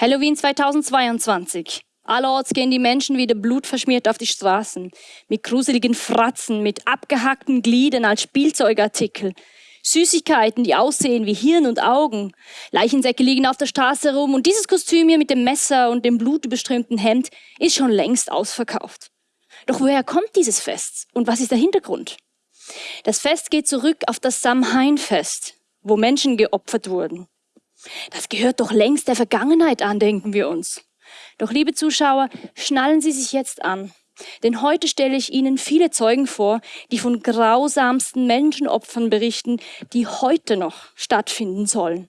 Halloween 2022. Allerorts gehen die Menschen wieder blutverschmiert auf die Straßen, mit gruseligen Fratzen, mit abgehackten Gliedern als Spielzeugartikel. Süßigkeiten, die aussehen wie Hirn und Augen. Leichensäcke liegen auf der Straße rum und dieses Kostüm hier mit dem Messer und dem blutüberströmten Hemd ist schon längst ausverkauft. Doch woher kommt dieses Fest und was ist der Hintergrund? Das Fest geht zurück auf das Samhain-Fest, wo Menschen geopfert wurden. Das gehört doch längst der Vergangenheit an, denken wir uns. Doch liebe Zuschauer, schnallen Sie sich jetzt an. Denn heute stelle ich Ihnen viele Zeugen vor, die von grausamsten Menschenopfern berichten, die heute noch stattfinden sollen.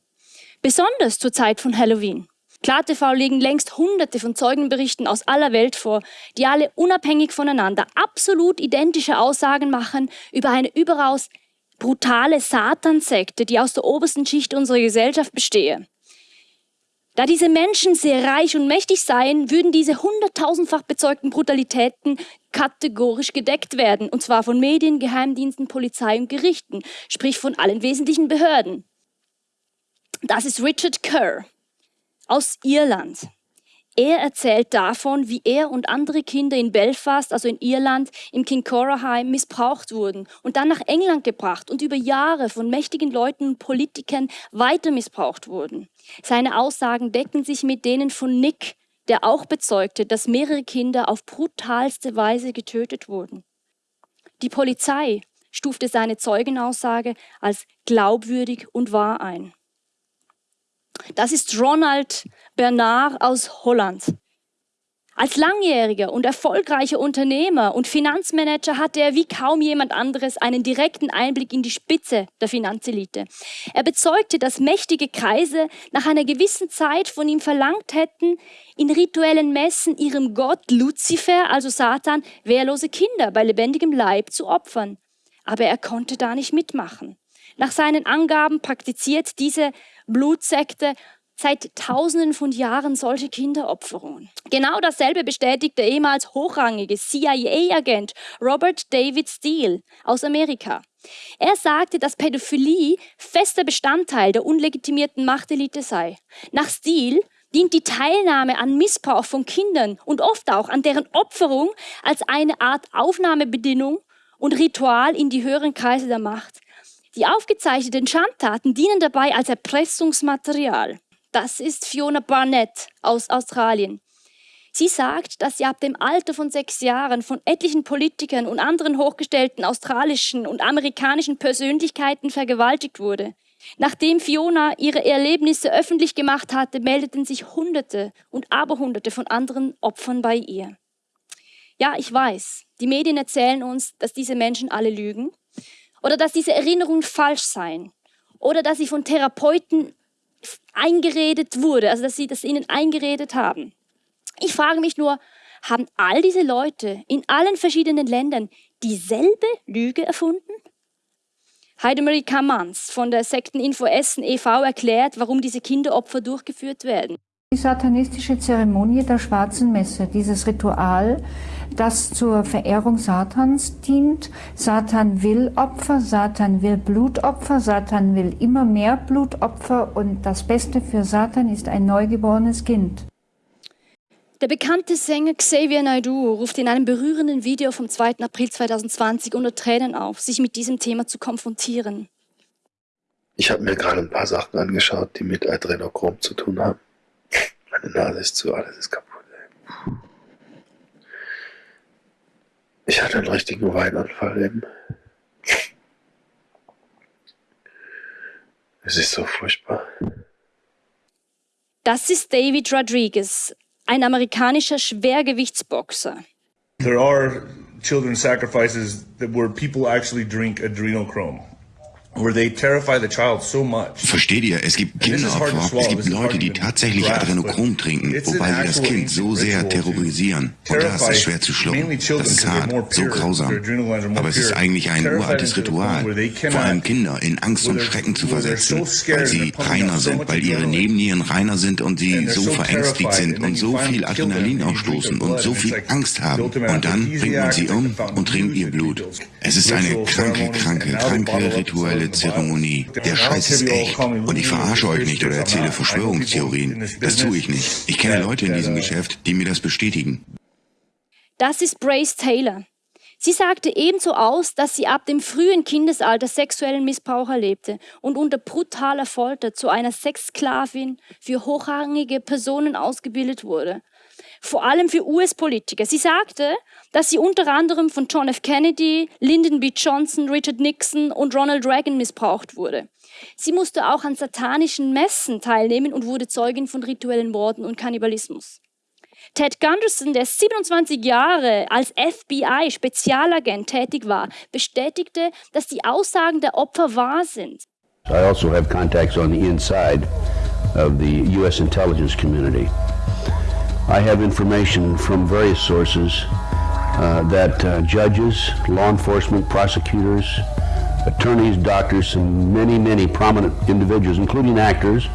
Besonders zur Zeit von Halloween. KlarTV legen längst hunderte von Zeugenberichten aus aller Welt vor, die alle unabhängig voneinander absolut identische Aussagen machen über eine überaus brutale Satansekte, die aus der obersten Schicht unserer Gesellschaft bestehe. Da diese Menschen sehr reich und mächtig seien, würden diese hunderttausendfach bezeugten Brutalitäten kategorisch gedeckt werden, und zwar von Medien, Geheimdiensten, Polizei und Gerichten, sprich von allen wesentlichen Behörden. Das ist Richard Kerr aus Irland. Er erzählt davon, wie er und andere Kinder in Belfast, also in Irland, im Kincora missbraucht wurden und dann nach England gebracht und über Jahre von mächtigen Leuten und Politikern weiter missbraucht wurden. Seine Aussagen decken sich mit denen von Nick, der auch bezeugte, dass mehrere Kinder auf brutalste Weise getötet wurden. Die Polizei stufte seine Zeugenaussage als glaubwürdig und wahr ein. Das ist Ronald Bernard aus Holland. Als langjähriger und erfolgreicher Unternehmer und Finanzmanager hatte er wie kaum jemand anderes einen direkten Einblick in die Spitze der Finanzelite. Er bezeugte, dass mächtige Kreise nach einer gewissen Zeit von ihm verlangt hätten, in rituellen Messen ihrem Gott Luzifer, also Satan, wehrlose Kinder bei lebendigem Leib zu opfern. Aber er konnte da nicht mitmachen. Nach seinen Angaben praktiziert diese Blutsekte seit Tausenden von Jahren solche Kinderopferungen. Genau dasselbe bestätigt der ehemals hochrangige CIA-Agent Robert David Steele aus Amerika. Er sagte, dass Pädophilie fester Bestandteil der unlegitimierten Machtelite sei. Nach Steele dient die Teilnahme an Missbrauch von Kindern und oft auch an deren Opferung als eine Art Aufnahmebedingung und Ritual in die höheren Kreise der Macht. Die aufgezeichneten Schandtaten dienen dabei als Erpressungsmaterial. Das ist Fiona Barnett aus Australien. Sie sagt, dass sie ab dem Alter von sechs Jahren von etlichen Politikern und anderen hochgestellten australischen und amerikanischen Persönlichkeiten vergewaltigt wurde. Nachdem Fiona ihre Erlebnisse öffentlich gemacht hatte, meldeten sich Hunderte und Aberhunderte von anderen Opfern bei ihr. Ja, ich weiß, die Medien erzählen uns, dass diese Menschen alle lügen oder dass diese Erinnerungen falsch seien oder dass sie von Therapeuten eingeredet wurde, also dass sie das ihnen eingeredet haben. Ich frage mich nur, haben all diese Leute in allen verschiedenen Ländern dieselbe Lüge erfunden? Heidemarie Kamans von der Sekteninfo Essen e.V. erklärt, warum diese Kinderopfer durchgeführt werden. Die satanistische Zeremonie der schwarzen Messe, dieses Ritual, das zur Verehrung Satans dient. Satan will Opfer, Satan will Blutopfer, Satan will immer mehr Blutopfer und das Beste für Satan ist ein neugeborenes Kind. Der bekannte Sänger Xavier Naidoo ruft in einem berührenden Video vom 2. April 2020 unter Tränen auf, sich mit diesem Thema zu konfrontieren. Ich habe mir gerade ein paar Sachen angeschaut, die mit Adrenochrom zu tun haben. Meine Nase ist zu, alles ist kaputt. Ich hatte einen richtigen Weinanfall eben. Es ist so furchtbar. Das ist David Rodriguez, ein amerikanischer Schwergewichtsboxer. There are children sacrifices that where people actually drink adrenochrome. Versteht ihr, es gibt Kinderopfer, es gibt Leute, die tatsächlich Adrenochrom trinken, wobei sie das Kind so sehr terrorisieren. Und das ist schwer zu schlucken. Das ist hart, so grausam. Aber es ist eigentlich ein uraltes Ritual, vor allem Kinder in Angst und Schrecken zu versetzen, weil sie reiner sind, weil ihre Nebennieren reiner sind und sie so verängstigt sind und so viel Adrenalin ausstoßen und so viel Angst haben. Und dann bringt man sie um und trinkt ihr Blut. Es ist eine kranke, kranke, kranke rituelle rituelle Zeremonie. Der Scheiß ist echt. Und ich verarsche euch nicht oder erzähle Verschwörungstheorien. Das tue ich nicht. Ich kenne Leute in diesem Geschäft, die mir das bestätigen. Das ist Brace Taylor. Sie sagte ebenso aus, dass sie ab dem frühen Kindesalter sexuellen Missbrauch erlebte und unter brutaler Folter zu einer Sexsklavin für hochrangige Personen ausgebildet wurde. Vor allem für US-Politiker. Sie sagte, dass sie unter anderem von John F. Kennedy, Lyndon B. Johnson, Richard Nixon und Ronald Reagan missbraucht wurde. Sie musste auch an satanischen Messen teilnehmen und wurde Zeugin von rituellen Morden und Kannibalismus. Ted Gunderson, der 27 Jahre als FBI-Spezialagent tätig war, bestätigte, dass die Aussagen der Opfer wahr sind. I also have contacts on the inside of the U.S. intelligence community. I have information from various sources uh, that uh, judges, law enforcement, prosecutors, attorneys, doctors, and many, many prominent individuals, including actors,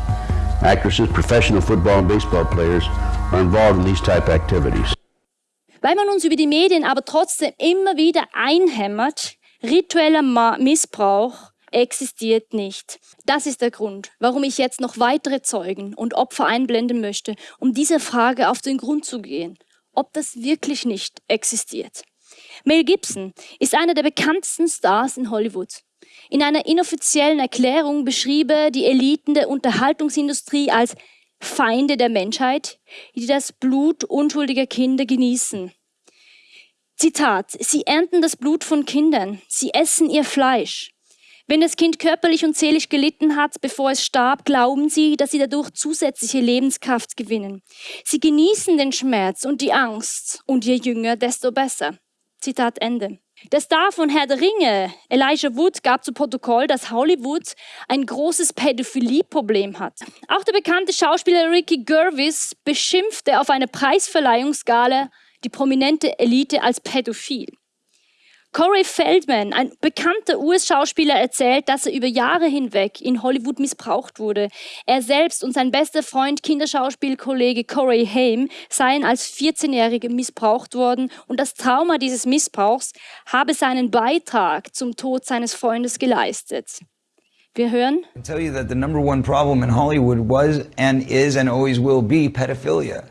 actresses, professional football and baseball players, involved in these type activities. Weil man uns über die Medien aber trotzdem immer wieder einhämmert, ritueller Missbrauch existiert nicht. Das ist der Grund, warum ich jetzt noch weitere Zeugen und Opfer einblenden möchte, um dieser Frage auf den Grund zu gehen, ob das wirklich nicht existiert. Mel Gibson ist einer der bekanntesten Stars in Hollywood. In einer inoffiziellen Erklärung beschrieb er die Eliten der Unterhaltungsindustrie als Feinde der Menschheit, die das Blut unschuldiger Kinder genießen. Zitat, sie ernten das Blut von Kindern, sie essen ihr Fleisch. Wenn das Kind körperlich und seelisch gelitten hat, bevor es starb, glauben sie, dass sie dadurch zusätzliche Lebenskraft gewinnen. Sie genießen den Schmerz und die Angst und je jünger, desto besser. Zitat Ende. Der Star von Herr der Ringe, Elijah Wood, gab zu Protokoll, dass Hollywood ein großes Pädophilie-Problem hat. Auch der bekannte Schauspieler Ricky Gervais beschimpfte auf einer Preisverleihungsgala die prominente Elite als pädophil. Corey Feldman, ein bekannter US-Schauspieler, erzählt, dass er über Jahre hinweg in Hollywood missbraucht wurde. Er selbst und sein bester Freund, Kinderschauspielkollege Corey Haim, seien als 14-Jährige missbraucht worden und das Trauma dieses Missbrauchs habe seinen Beitrag zum Tod seines Freundes geleistet. Wir hören. I tell you that the number one problem in Hollywood was and is and always will be pedophilia.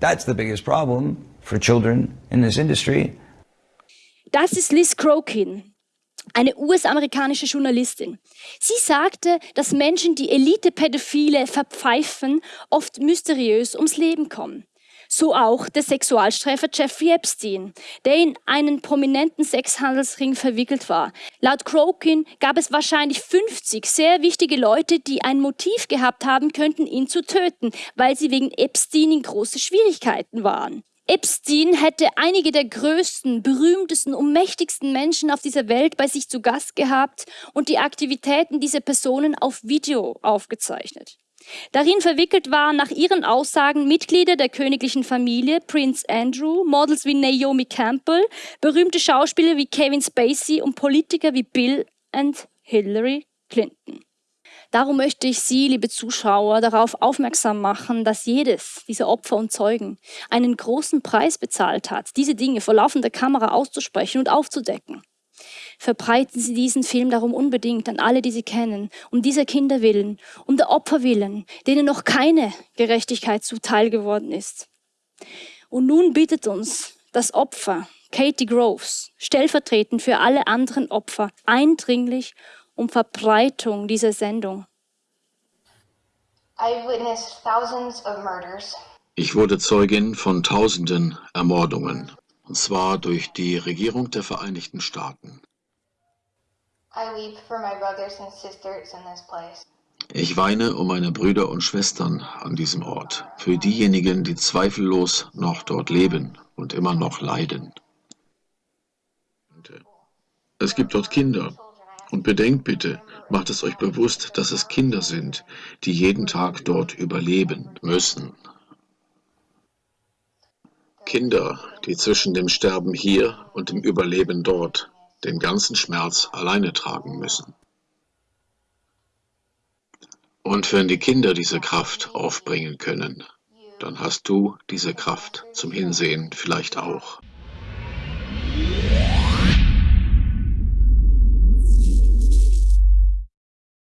That's the biggest problem for children in this industry. Das ist Liz Crokin, eine US-amerikanische Journalistin. Sie sagte, dass Menschen, die Elite-Pädophile verpfeifen, oft mysteriös ums Leben kommen. So auch der Sexualstreifer Jeffrey Epstein, der in einen prominenten Sexhandelsring verwickelt war. Laut Crokin gab es wahrscheinlich 50 sehr wichtige Leute, die ein Motiv gehabt haben könnten, ihn zu töten, weil sie wegen Epstein in große Schwierigkeiten waren. Epstein hätte einige der größten, berühmtesten und mächtigsten Menschen auf dieser Welt bei sich zu Gast gehabt und die Aktivitäten dieser Personen auf Video aufgezeichnet. Darin verwickelt waren nach ihren Aussagen Mitglieder der königlichen Familie, Prince Andrew, Models wie Naomi Campbell, berühmte Schauspieler wie Kevin Spacey und Politiker wie Bill und Hillary Clinton. Darum möchte ich Sie, liebe Zuschauer, darauf aufmerksam machen, dass jedes dieser Opfer und Zeugen einen großen Preis bezahlt hat, diese Dinge vor laufender Kamera auszusprechen und aufzudecken. Verbreiten Sie diesen Film darum unbedingt an alle, die Sie kennen, um dieser Kinder willen, um der Opfer willen, denen noch keine Gerechtigkeit zuteil geworden ist. Und nun bittet uns das Opfer, Katie Groves, stellvertretend für alle anderen Opfer, eindringlich um Verbreitung dieser Sendung. Ich wurde Zeugin von tausenden Ermordungen, und zwar durch die Regierung der Vereinigten Staaten. Ich weine um meine Brüder und Schwestern an diesem Ort, für diejenigen, die zweifellos noch dort leben und immer noch leiden. Es gibt dort Kinder, und bedenkt bitte, macht es euch bewusst, dass es Kinder sind, die jeden Tag dort überleben müssen. Kinder, die zwischen dem Sterben hier und dem Überleben dort den ganzen Schmerz alleine tragen müssen. Und wenn die Kinder diese Kraft aufbringen können, dann hast du diese Kraft zum Hinsehen vielleicht auch.